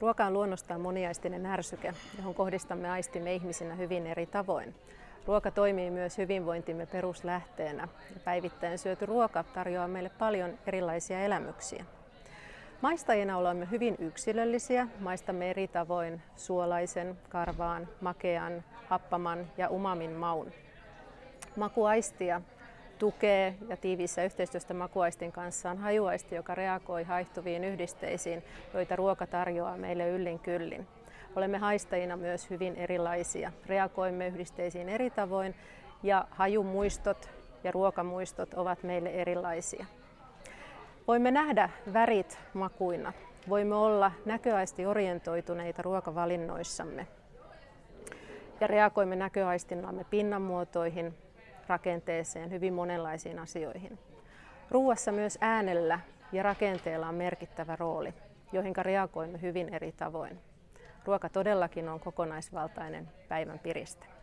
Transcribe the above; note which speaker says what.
Speaker 1: Ruoka on luonnostaan moniaistinen ärsyke, johon kohdistamme aistimme ihmisinä hyvin eri tavoin. Ruoka toimii myös hyvinvointimme peruslähteenä ja päivittäin syöty ruoka tarjoaa meille paljon erilaisia elämyksiä. Maistajina olemme hyvin yksilöllisiä, maistamme eri tavoin suolaisen, karvaan, makean, happaman ja umamin maun. Makuaistia tukee ja tiiviissä yhteistyöstä makuaistin kanssa on hajuaisti, joka reagoi haihtuviin yhdisteisiin, joita ruoka tarjoaa meille yllin kyllin. Olemme haistajina myös hyvin erilaisia. Reagoimme yhdisteisiin eri tavoin ja hajumuistot ja ruokamuistot ovat meille erilaisia. Voimme nähdä värit makuina. Voimme olla näköaisti orientoituneita ruokavalinnoissamme ja reagoimme näköaistillamme pinnanmuotoihin, rakenteeseen, hyvin monenlaisiin asioihin. Ruuassa myös äänellä ja rakenteella on merkittävä rooli, joihin reagoimme hyvin eri tavoin. Ruoka todellakin on kokonaisvaltainen päivän piriste.